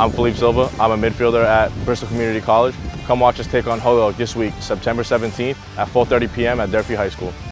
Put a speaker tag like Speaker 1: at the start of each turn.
Speaker 1: I'm Philippe Silva. I'm a midfielder at Bristol Community College. Come watch us take on Holyoke this week, September 17th at 4.30 p.m. at Durfee High School.